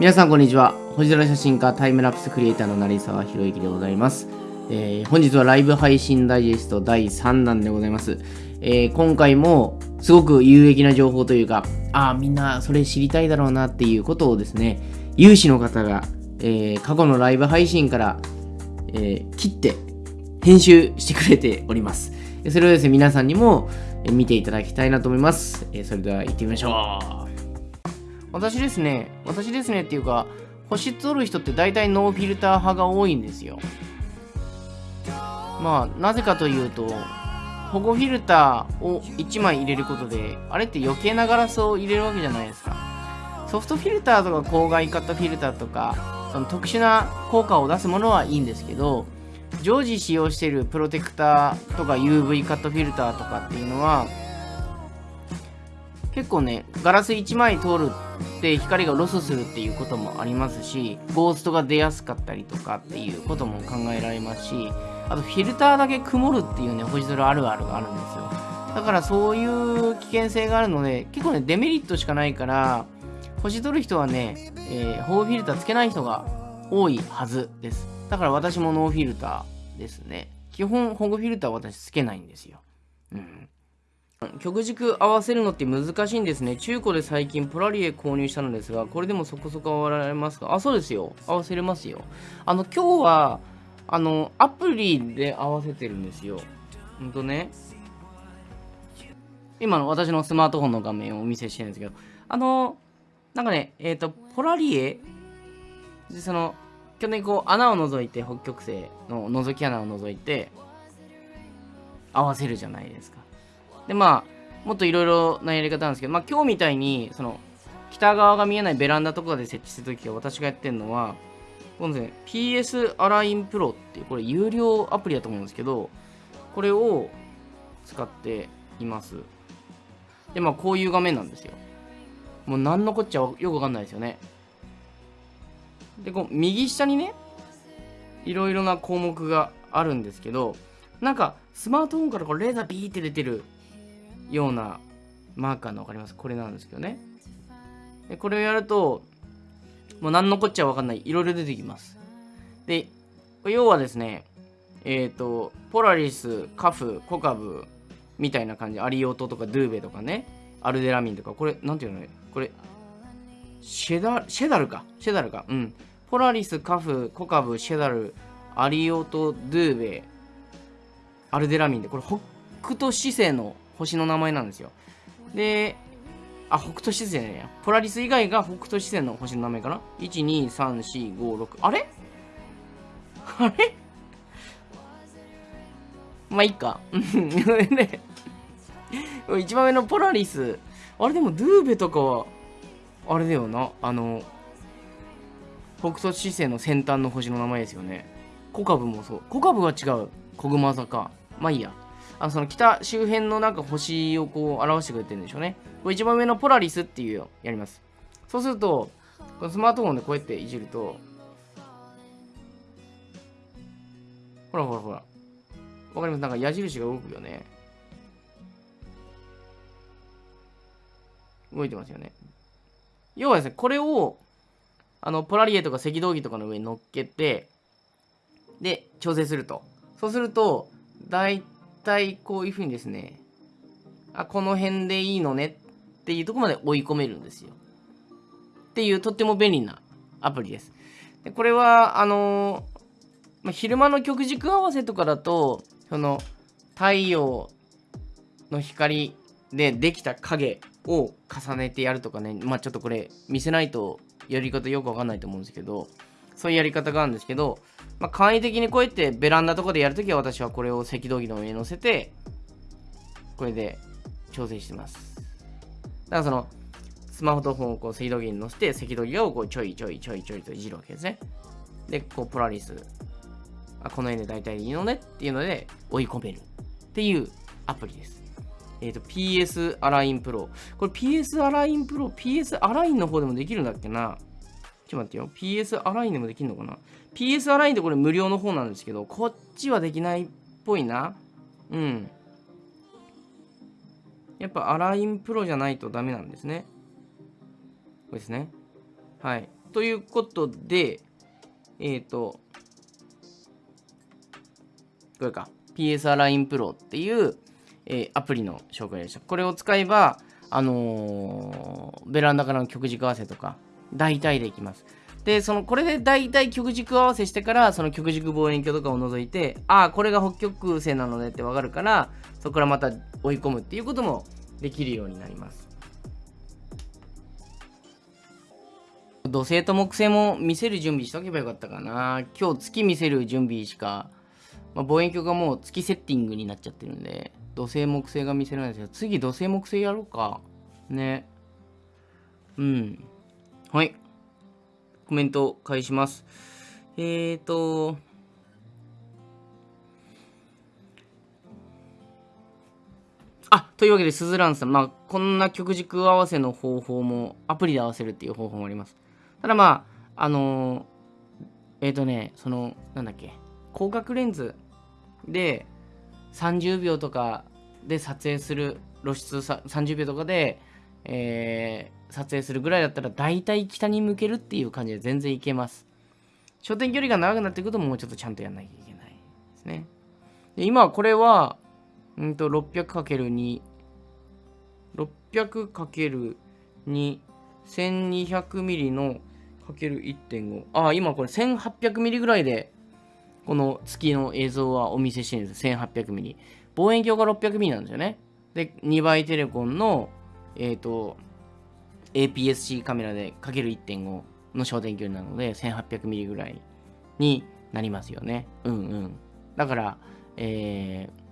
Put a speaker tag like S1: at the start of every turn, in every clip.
S1: 皆さんこんにちは。星空写真家タイムラプスクリエイターの成沢宏之でございます、えー本日はライブ配信ダイジェスト第3弾でございます、えー今回もすごく有益な情報というかああみんなそれ知りたいだろうなっていうことをですね有志の方が、えー過去のライブ配信から、え切って編集してくれております。それをですね皆さんにも見ていただきたいなと思います、えそれでは行ってみましょう。私ですね、私ですねっていうか、星撮る人って大体ノーフィルター派が多いんですよ。まあ、なぜかというと、保護フィルターを1枚入れることで、あれって余計なガラスを入れるわけじゃないですか。ソフトフィルターとか光害カットフィルターとか、その特殊な効果を出すものはいいんですけど、常時使用しているプロテクターとか UV カットフィルターとかっていうのは、結構ね、ガラス1枚通るって光がロスするっていうこともありますし、ゴーストが出やすかったりとかっていうことも考えられますし、あとフィルターだけ曇るっていうね、星空あるあるがあるんですよ。だからそういう危険性があるので、結構ね、デメリットしかないから、星撮る人はね、えー保護フィルターつけない人が多いはずです。だから私もノーフィルターですね。基本保護フィルターは私つけないんですよ。うん。曲軸合わせるのって難しいんですね。中古で最近ポラリエ購入したのですが、これでもそこそこ合わられますか？あ、そうですよ。合わせれますよ。あの、今日は、あの、アプリで合わせてるんですよ。ほんとね。今の私のスマートフォンの画面をお見せしてるんですけど、あの、なんかね、えっ、と、ポラリエ、でその、去年こう穴を除いて、北極星の覗き穴を除いて、合わせるじゃないですか。でまあもっといろいろなやり方なんですけど、まあ、今日みたいにその北側が見えないベランダとかで設置するときは私がやってるのはこのですね PS アラインプロっていうこれ有料アプリだと思うんですけどこれを使っています。でまあこういう画面なんですよ。もう何のこっちゃよくわかんないですよね。でこう右下にねいろいろな項目があるんですけどなんかスマートフォンからこうレーザービーって出てるようなマーカーの分かります？これなんですけどね。でこれをやるともう何のこっちゃ分かんない。いろいろ出てきます。で要はですねえっ、とポラリスカフコカブみたいな感じ。アリオトとかドゥーベとかね。アルデラミンとか。これなんていうのこれシェダシェダルか？シェダルか？うん。ポラリスカフコカブシェダルアリオトドゥーベアルデラミンで。これ北斗七星の星の名前なんですよ。であ北斗七星じゃないや。ポラリス以外が北斗七星の星の名前かな？12345 6あれ？あれ？まあいいか。で一番上のポラリス。あれでもドゥーベとかはあれだよな。あの北斗七星の先端の星の名前ですよね。コカブもそう。コカブは違う。コグマ座かまあいいや。あのその北周辺のなんか星をこう表してくれてるんでしょうね。これ一番上のポラリスっていうやります。そうすると、このスマートフォンでこうやっていじると、ほらほらほら。わかります？なんか矢印が動くよね。動いてますよね。要はですね、これを、あの、ポラリエとか赤道儀とかの上に乗っけて、で、調整すると。そうすると、大体こういうふうにですね、あ、この辺でいいのねっていうとこまで追い込めるんですよ。っていうとっても便利なアプリです。でこれは、あのまあ、昼間の極軸合わせとかだと、その太陽の光でできた影を重ねてやるとかね、まあちょっとこれ見せないとやり方よくわかんないと思うんですけど、そういうやり方があるんですけど、まあ、簡易的にこうやってベランダとかでやるときは私はこれを赤道儀の上に乗せて、これで調整してます。だからその、スマホとフォンをこう赤道儀に乗せて、赤道儀をこうちょいちょいちょいちょいといじるわけですね。で、こうポラリス、あこの辺で大体いいのねっていうので追い込めるっていうアプリです。えっ、と、PS アラインプロ。これ PS アラインプロ、PS アラインの方でもできるんだっけな？ちょっと待ってよ。PS アラインでもできるのかな？?PS アラインってこれ無料の方なんですけど、こっちはできないっぽいな。うん。やっぱアラインプロじゃないとダメなんですね。これですね。はい。ということで、えっ、ー、と、これか、PSR Line Pro っていう、えー、アプリの紹介でした。これを使えば、あのー、ベランダからの曲軸合わせとか、大体できます。で、その、これで大体曲軸合わせしてから、その曲軸望遠鏡とかを除いて、ああ、これが北極星なのねってわかるから、そこからまた追い込むっていうこともできるようになります。土星と木星も見せる準備しとけばよかったかな。今日月見せる準備しか、まあ、望遠鏡がもう月セッティングになっちゃってるんで、土星木星が見せられないですけど、次土星木星やろうか。ね。うん。はい。コメント返します。えーと、あ、というわけで、スズランさん、まあ、こんな曲軸合わせの方法も、アプリで合わせるっていう方法もあります。ただまあ、あのー、えっ、ー、とね、その、なんだっけ、広角レンズで30秒とかで撮影する、露出さ30秒とかで、えー、撮影するぐらいだったら大体北に向けるっていう感じで全然いけます。焦点距離が長くなっていくともうちょっとちゃんとやんなきゃいけないですね。で今これは、うんと 600×2、600×2、1200mm の ×1.5。あ、今これ 1800mm ぐらいで、この月の映像はお見せしてるんです。1800mm。望遠鏡が 600mm なんですよね。で、2倍テレコンの、えっ、ー、と、APS-C カメラでかける1.5の焦点距離なので、1800mm ぐらいになりますよね。うんうん。だから、えー、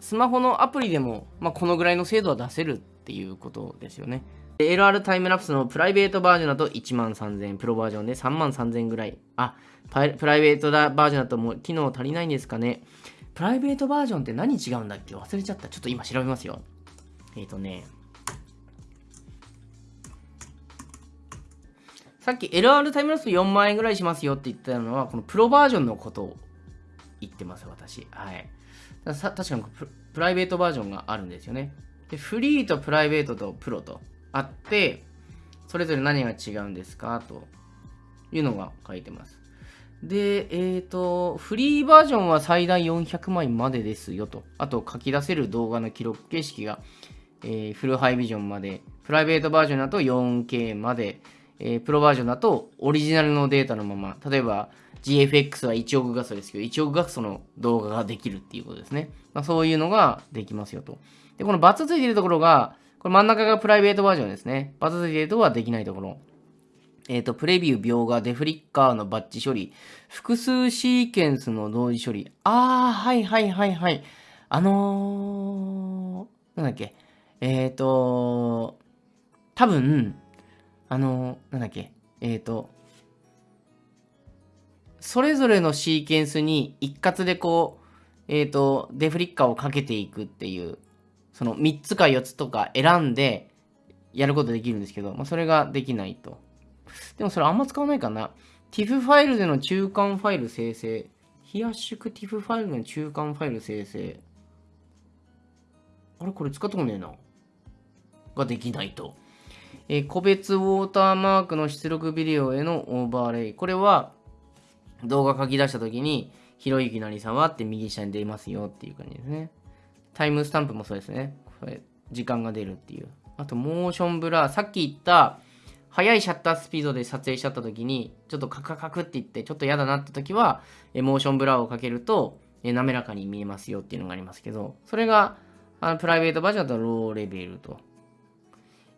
S1: スマホのアプリでも、まあ、このぐらいの精度は出せるっていうことですよね。LR タイムラプスのプライベートバージョンだと1万3000、プロバージョンで3万3000ぐらい。あ、プライベートバージョンだともう機能足りないんですかね。プライベートバージョンって何違うんだっけ？忘れちゃった。ちょっと今調べますよ。えっ、ー、とね。さっき LR タイムラプス4万円ぐらいしますよって言ったのは、このプロバージョンのことを言ってます、私。はい。確かにプライベートバージョンがあるんですよね。で、フリーとプライベートとプロとあって、それぞれ何が違うんですかというのが書いてます。で、えっ、ー、と、フリーバージョンは最大400枚までですよと。あと、書き出せる動画の記録形式が、えー、フルハイビジョンまで。プライベートバージョンだと 4K まで。えー、プロバージョンだとオリジナルのデータのまま。例えば、GFX は1億画素ですけど、1億画素の動画ができるっていうことですね。まあ、そういうのができますよと。で、このバツついてるところが、これ真ん中がプライベートバージョンですね。バズついてるとはできないところ。えっ、ー、と、プレビュー、描画、デフリッカーのバッチ処理、複数シーケンスの同時処理。あー、はいはいはいはい。あのー、なんだっけ。えっ、ー、と、多分、あの、なんだっけ？えっ、ー、と、それぞれのシーケンスに一括でこう、えっ、と、デフリッカーをかけていくっていうその3つか4つとか選んでやることできるんですけど、まあ、それができないと。でもそれあんま使わないかな。TIFF ファイルでの中間ファイル生成。非圧縮 TIFF ファイルの中間ファイル生成。あれ？これ使ったことねえな。ができないと。え、個別ウォーターマークの出力ビデオへのオーバーレイ。これは動画書き出したときに、ひろゆきなりさんはって右下に出ますよっていう感じですね。タイムスタンプもそうですね。これ、時間が出るっていう。あと、モーションブラー。さっき言った、速いシャッタースピードで撮影しちゃった時に、ちょっとカクカクって言って、ちょっと嫌だなって時は、モーションブラーをかけると、滑らかに見えますよっていうのがありますけど、それが、あのプライベートバージョンだとローレベルと。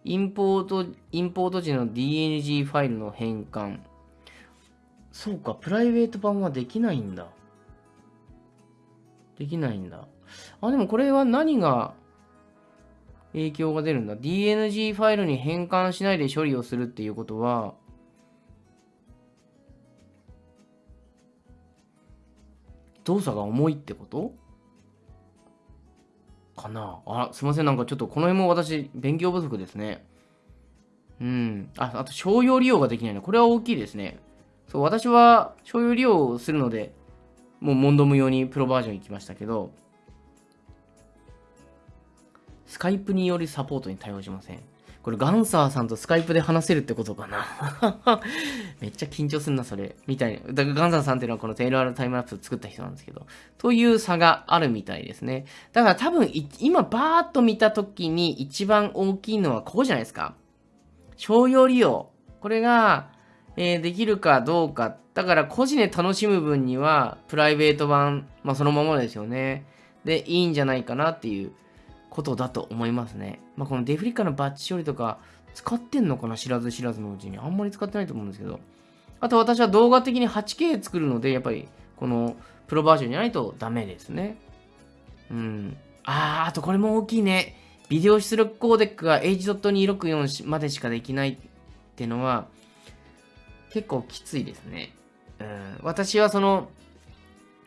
S1: インポート、インポート時の DNG ファイルの変換。そうか、プライベート版はできないんだ。できないんだ。あ、でもこれは何が影響が出るんだ ?DNG ファイルに変換しないで処理をするっていうことは、動作が重いってこと？かなあ、すいません。なんかちょっとこの辺も私、勉強不足ですね。うん。あ、あと、商用利用ができないの。これは大きいですね。そう、私は商用利用をするので、もう問答無用にプロバージョン行きましたけど、スカイプによりサポートに対応しません。これガンサーさんとスカイプで話せるってことかな めっちゃ緊張すんな、それ。みたいな。だからガンサーさんっていうのはこのテイルアルタイムラプスを作った人なんですけど。という差があるみたいですね。だから多分、今バーっと見た時に一番大きいのはここじゃないですか。商用利用。これが、えー、できるかどうか。だから個人で楽しむ分には、プライベート版、まあそのままですよね。で、いいんじゃないかなっていうことだと思いますね。まあ、このデフリカのバッチ処理とか使ってんのかな知らず知らずのうちに。あんまり使ってないと思うんですけど。あと私は動画的に 8K 作るので、やっぱりこのプロバージョンじゃないとダメですね。うん。あー、あとこれも大きいね。ビデオ出力コーデックが H.264 までしかできないってのは結構きついですね。うん。私はその、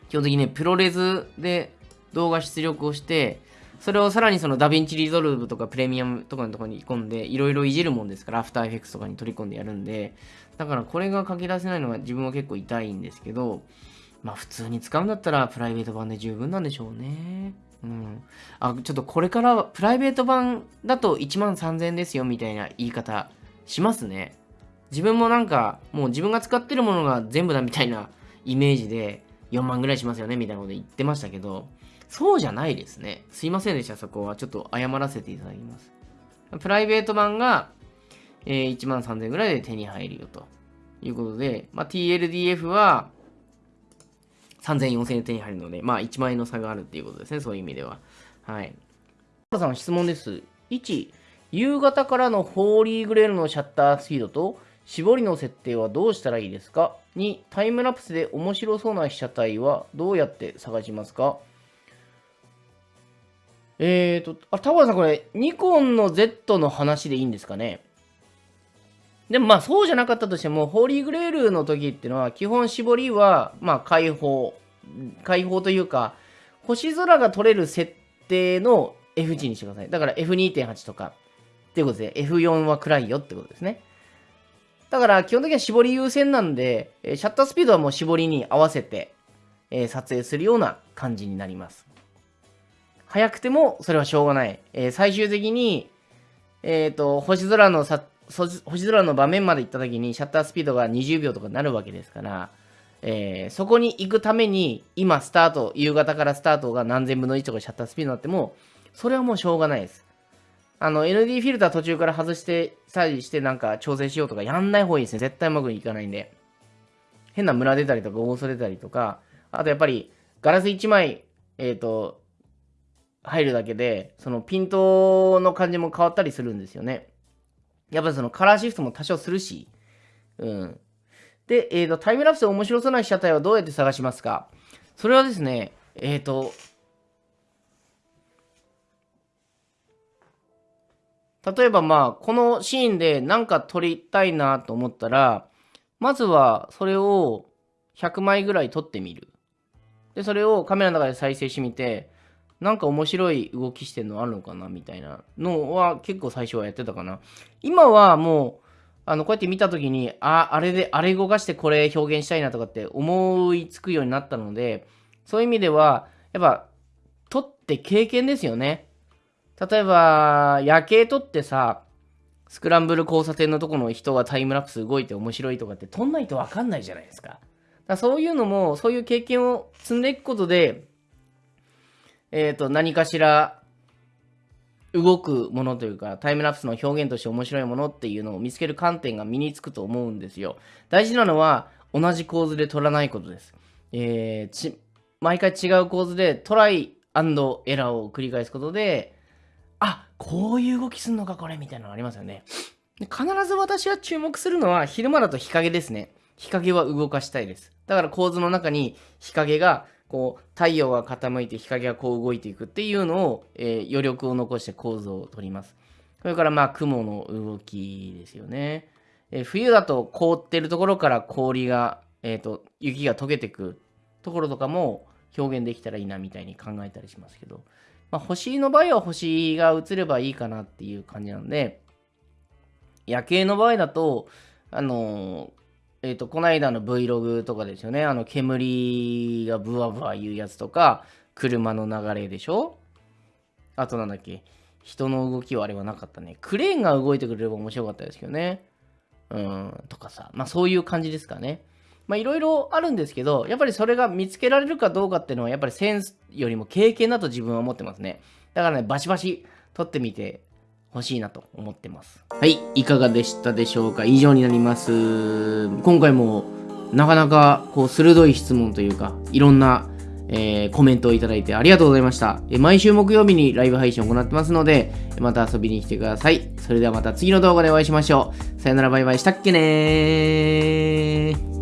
S1: 基本的にね、 ProRes で動画出力をして、それをさらにその DaVinci Resolve とかプレミアムとかのところに込んで、いろいろいじるもんですから、 After Effects とかに取り込んでやるんで、だからこれが書き出せないのが自分は結構痛いんですけど、まあ普通に使うんだったらプライベート版で十分なんでしょうね。うん。あ、ちょっとこれからプライベート版だと1万3000円ですよみたいな言い方しますね。自分もなんかもう自分が使ってるものが全部だみたいなイメージで4万ぐらいしますよねみたいなこと言ってましたけど、そうじゃないですね。すいませんでした、そこは。ちょっと謝らせていただきます。プライベート版が、えー、1万3000円ぐらいで手に入るよということで、まあ、TLDF は3000、4000円で手に入るので、まあ1万円の差があるっていうことですね、そういう意味では。はい。原さん、質問です。1、夕方からのホーリーグレールのシャッタースピードと絞りの設定はどうしたらいいですか ?2、タイムラプスで面白そうな被写体はどうやって探しますか？えーと、あ、田原さんこれ、ニコンの Z の話でいいんですかね？でもまあそうじゃなかったとしても、ホーリーグレールの時っていうのは、基本絞りは、まあ開放。開放というか、星空が撮れる設定の F 値にしてください。だから F2.8 とか、っていうことで、F4 は暗いよってことですね。だから基本的には絞り優先なんで、シャッタースピードはもう絞りに合わせて、え、撮影するような感じになります。早くてもそれはしょうがない。えー、最終的に、えっ、ー、と、星空のさ、星空の場面まで行った時にシャッタースピードが20秒とかになるわけですから、えー、そこに行くために、今スタート、夕方からスタートが何千分の1とかシャッタースピードになっても、それはもうしょうがないです。あの、ND フィルター途中から外して、サイしてなんか調整しようとかやんない方がいいですね。絶対うまくいかないんで。変なムラ出たりとか、ゴースト出たりとか、あとやっぱり、ガラス1枚、えっ、ー、と、入るだけで、そのピントの感じも変わったりするんですよね。やっぱそのカラーシフトも多少するし。うん。で、えっ、ー、と、タイムラプスで面白そうな被写体はどうやって探しますか？それはですね、えっ、ー、と、例えばまあ、このシーンで何か撮りたいなと思ったら、まずはそれを100枚ぐらい撮ってみる。で、それをカメラの中で再生してみて、なんか面白い動きしてるのあるのかなみたいなのは結構最初はやってたかな。今はもう、あの、こうやって見たときに、あ、あれで、あれ動かしてこれ表現したいなとかって思いつくようになったので、そういう意味では、やっぱ、撮って経験ですよね。例えば、夜景撮ってさ、スクランブル交差点のとこの人がタイムラプス動いて面白いとかって撮んないとわかんないじゃないですか。だそういうのも、そういう経験を積んでいくことで、えっ、ー、と、何かしら動くものというか、タイムラプスの表現として面白いものっていうのを見つける観点が身につくと思うんですよ。大事なのは、同じ構図で撮らないことです。えー、ち、毎回違う構図でトライエラーを繰り返すことで、あ、こういう動きすんのかこれみたいなのありますよね。必ず私は注目するのは昼間だと日陰ですね。日陰は動かしたいです。だから構図の中に日陰がこう、太陽が傾いて日陰がこう動いていくっていうのを、えー、余力を残して構図を取ります。それからまあ雲の動きですよね。えー、冬だと凍ってるところから氷が、えっ、ー、と、雪が溶けてくところとかも表現できたらいいなみたいに考えたりしますけど、まあ、星の場合は星が映ればいいかなっていう感じなんで、夜景の場合だと、あのえっ、ー、と、この間の Vlog とかですよね。あの、煙がブワブワ言うやつとか、車の流れでしょ？あとなんだっけ？人の動きはあれはなかったね。クレーンが動いてくれれば面白かったですけどね。うん、とかさ。まあそういう感じですかね。まあいろいろあるんですけど、やっぱりそれが見つけられるかどうかっていうのは、やっぱりセンスよりも経験だと自分は思ってますね。だからね、バシバシ撮ってみてほしいなと思ってます。はい、いかがでしたでしょうか？以上になります。今回もなかなかこう鋭い質問というか、いろんな、えーコメントをいただいてありがとうございました。毎週木曜日にライブ配信を行ってますので、また遊びに来てください。それではまた次の動画でお会いしましょう。さよならバイバイしたっけねー。